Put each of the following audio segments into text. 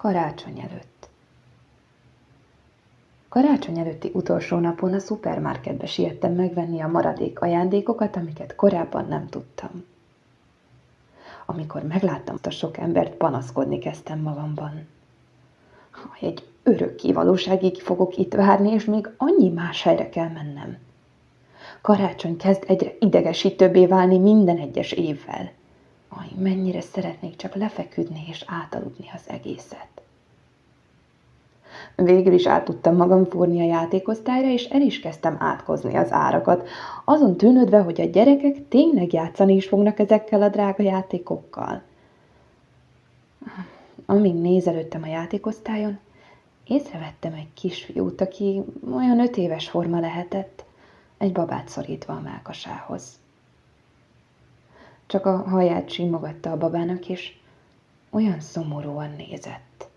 Karácsony előtt. Karácsony előtti utolsó napon a szupermarketbe siettem megvenni a maradék ajándékokat, amiket korábban nem tudtam. Amikor megláttam a sok embert, panaszkodni kezdtem magamban. Egy örökké valóságig fogok itt várni, és még annyi más helyre kell mennem. Karácsony kezd egyre idegesítőbbé válni minden egyes évvel. Aj, mennyire szeretnék csak lefeküdni és átaludni az egészet. Végül is át tudtam magam fúrni a játékosztályra, és el is kezdtem átkozni az árakat, azon tűnődve, hogy a gyerekek tényleg játszani is fognak ezekkel a drága játékokkal. Amíg nézelődtem a játékosztályon, észrevettem egy kisfiút, aki olyan öt éves forma lehetett, egy babát szorítva a mákasához. Csak a haját simogatta a babának, és olyan szomorúan nézett.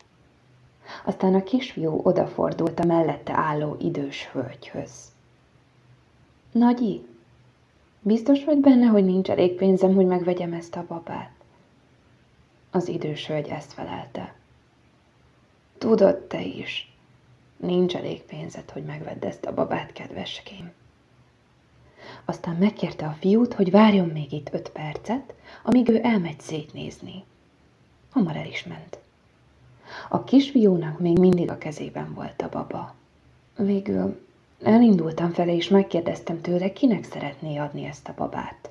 Aztán a kisfiú odafordult a mellette álló idős hölgyhöz. Nagyi, biztos vagy benne, hogy nincs elég pénzem, hogy megvegyem ezt a babát? Az idős hölgy ezt felelte. Tudod te is, nincs elég pénzed, hogy megvedd ezt a babát, kedveském. Aztán megkérte a fiút, hogy várjon még itt öt percet, amíg ő elmegy szétnézni. Hamar el is ment. A kisfiúnak még mindig a kezében volt a baba. Végül elindultam fele, és megkérdeztem tőle, kinek szeretné adni ezt a babát.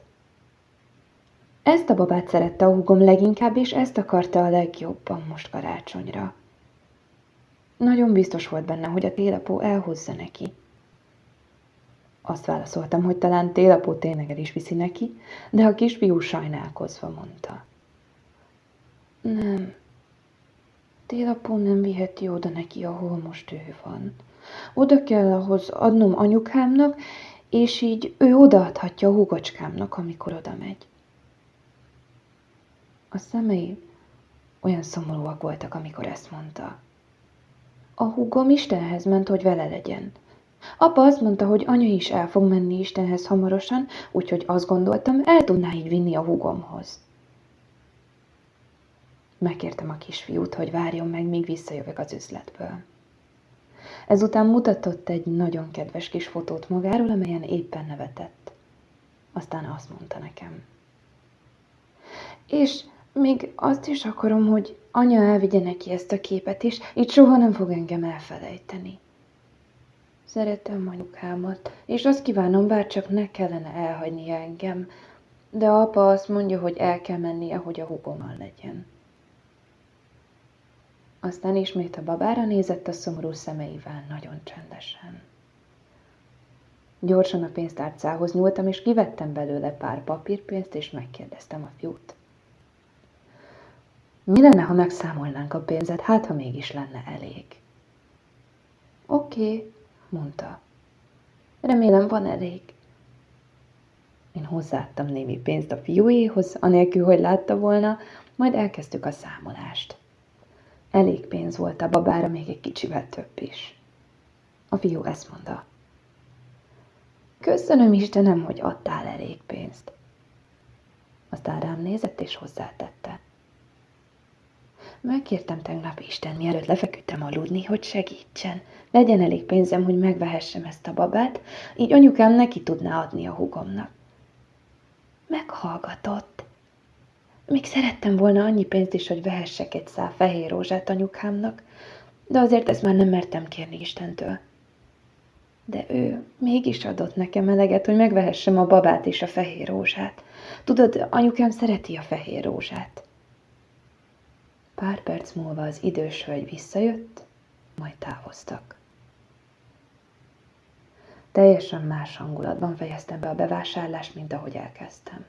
Ezt a babát szerette a húgom leginkább, és ezt akarta a legjobban most karácsonyra. Nagyon biztos volt benne, hogy a télapó elhozza neki. Azt válaszoltam, hogy talán télapó tényleg el is viszi neki, de a kisfiú sajnálkozva mondta. Nem, télapó nem viheti oda neki, ahol most ő van. Oda kell ahhoz adnom anyukámnak, és így ő odaadhatja a húgocskámnak, amikor oda megy. A szemei olyan szomorúak voltak, amikor ezt mondta. A húgom Istenhez ment, hogy vele legyen. Apa azt mondta, hogy anya is el fog menni Istenhez hamarosan, úgyhogy azt gondoltam, el tudná így vinni a húgomhoz. Megkértem a kisfiút, hogy várjon meg, míg visszajövök az üzletből. Ezután mutatott egy nagyon kedves kis fotót magáról, amelyen éppen nevetett. Aztán azt mondta nekem. És még azt is akarom, hogy anya elvigye neki ezt a képet is, így soha nem fog engem elfelejteni. Szeretem anyukámat, és azt kívánom, bár csak ne kellene elhagyni engem, de apa azt mondja, hogy el kell mennie, hogy a hugommal legyen. Aztán ismét a babára nézett a szomorú szemeivel nagyon csendesen. Gyorsan a pénztárcához nyúltam, és kivettem belőle pár papírpénzt, és megkérdeztem a fiút. Mi lenne, ha megszámolnánk a pénzet, hát ha mégis lenne elég? Oké, okay, mondta. Remélem van elég. Én hozzáadtam némi pénzt a fiúéhoz, anélkül, hogy látta volna, majd elkezdtük a számolást. Elég pénz volt a babára, még egy kicsivel több is. A fiú ezt mondta. Köszönöm Istenem, hogy adtál elég pénzt. Aztán rám nézett és hozzátette. Megkértem tegnap Isten, mielőtt lefeküdtem aludni, hogy segítsen. Legyen elég pénzem, hogy megvehessem ezt a babát, így anyukám neki tudná adni a hugomnak. Meghallgatott. Még szerettem volna annyi pénzt is, hogy vehessek egy szál fehér rózsát anyukámnak, de azért ezt már nem mertem kérni Istentől. De ő mégis adott nekem eleget, hogy megvehessem a babát és a fehér rózsát. Tudod, anyukám szereti a fehér rózsát. Pár perc múlva az idős hölgy visszajött, majd távoztak. Teljesen más hangulatban fejeztem be a bevásárlást, mint ahogy elkezdtem.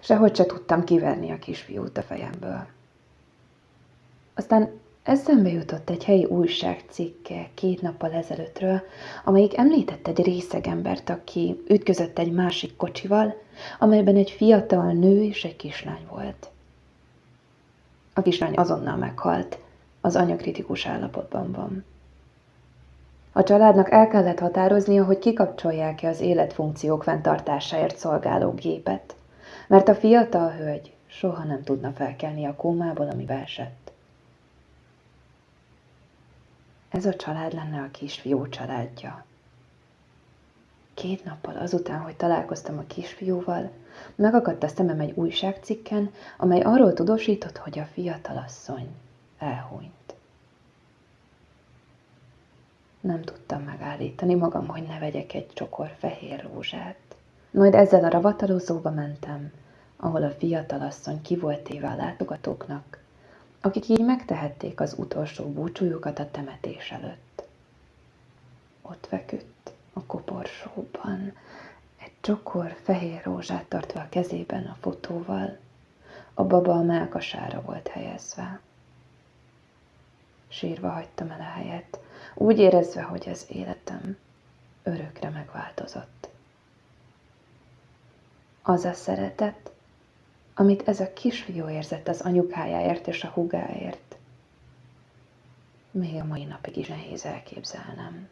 Sehogy se tudtam kiverni a kisfiút a fejemből. Aztán eszembe jutott egy helyi újság cikke két nappal ezelőttről, amelyik említett egy részegembert, aki ütközött egy másik kocsival, amelyben egy fiatal nő és egy kislány volt. A kislány azonnal meghalt, az anya kritikus állapotban van. A családnak el kellett határoznia, hogy kikapcsolják-e az életfunkciók fenntartásáért szolgáló gépet, mert a fiatal hölgy soha nem tudna felkelni a kómából, ami esett. Ez a család lenne a kisfiú családja. Két nappal azután, hogy találkoztam a kisfiúval, megakadt a szemem egy újságcikken, amely arról tudósított, hogy a fiatalasszony elhunyt. Nem tudtam megállítani magam, hogy ne vegyek egy csokor fehér rózsát. Majd ezzel a ravatalozóba mentem, ahol a fiatalasszony ki volt téve a látogatóknak, akik így megtehették az utolsó búcsújukat a temetés előtt. Ott feküdt koporsóban, egy csokor fehér rózsát tartva a kezében a fotóval, a baba a melkasára volt helyezve. Sírva hagytam el a helyet, úgy érezve, hogy az életem örökre megváltozott. Az a szeretet, amit ez a kisfiú érzett az anyukájáért és a hugáért, még a mai napig is nehéz elképzelnem.